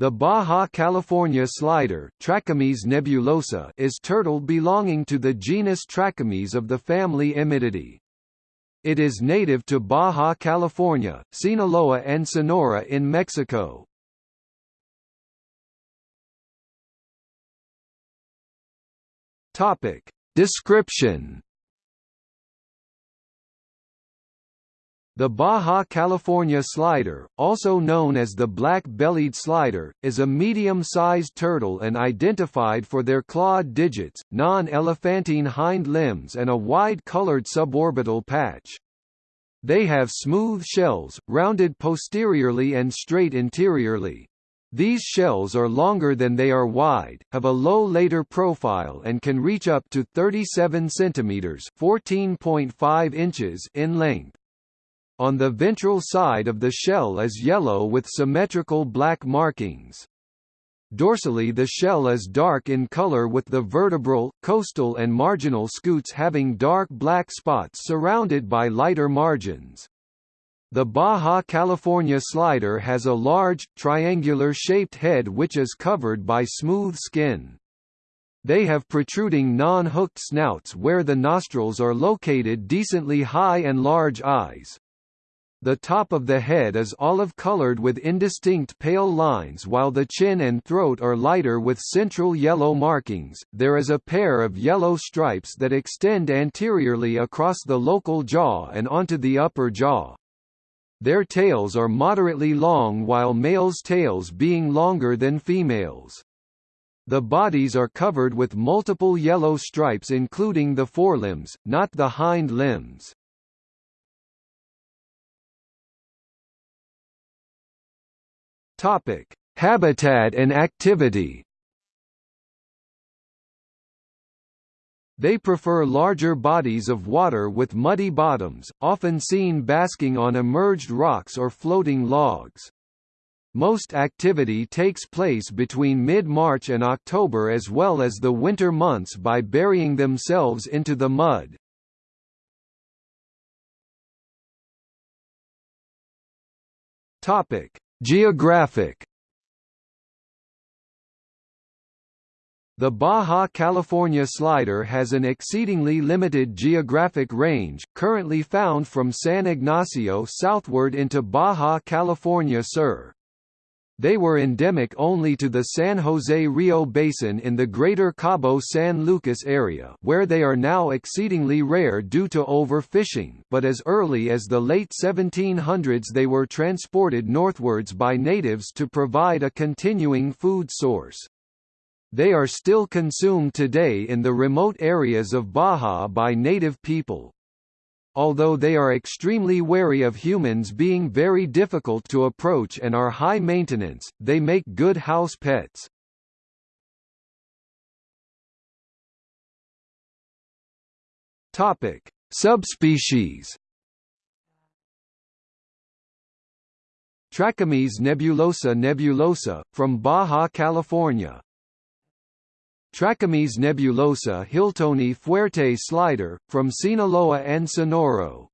The Baja California slider Trachemys nebulosa is turtle belonging to the genus Trachemys of the family Emydidae. It is native to Baja California, Sinaloa and Sonora in Mexico. Topic. Description The Baja California slider, also known as the black-bellied slider, is a medium-sized turtle and identified for their clawed digits, non-elephantine hind limbs and a wide-colored suborbital patch. They have smooth shells, rounded posteriorly and straight interiorly. These shells are longer than they are wide, have a low later profile and can reach up to 37 centimeters (14.5 inches) in length. On the ventral side of the shell is yellow with symmetrical black markings. Dorsally the shell is dark in color with the vertebral, costal and marginal scutes having dark black spots surrounded by lighter margins. The Baja California slider has a large, triangular-shaped head which is covered by smooth skin. They have protruding non-hooked snouts where the nostrils are located decently high and large eyes. The top of the head is olive-colored with indistinct pale lines while the chin and throat are lighter with central yellow markings. There is a pair of yellow stripes that extend anteriorly across the local jaw and onto the upper jaw. Their tails are moderately long while males' tails being longer than females'. The bodies are covered with multiple yellow stripes including the forelimbs, not the hind limbs. Topic: Habitat and activity. They prefer larger bodies of water with muddy bottoms, often seen basking on emerged rocks or floating logs. Most activity takes place between mid-March and October as well as the winter months by burying themselves into the mud. Topic: Geographic The Baja California slider has an exceedingly limited geographic range, currently found from San Ignacio southward into Baja California Sur. They were endemic only to the San Jose Rio Basin in the greater Cabo San Lucas area where they are now exceedingly rare due to overfishing but as early as the late 1700s they were transported northwards by natives to provide a continuing food source. They are still consumed today in the remote areas of Baja by native people. Although they are extremely wary of humans being very difficult to approach and are high maintenance, they make good house pets. Topic: Subspecies. Trachemys nebulosa nebulosa, from Baja California Trachemys nebulosa Hiltoni fuerte slider, from Sinaloa and Sonora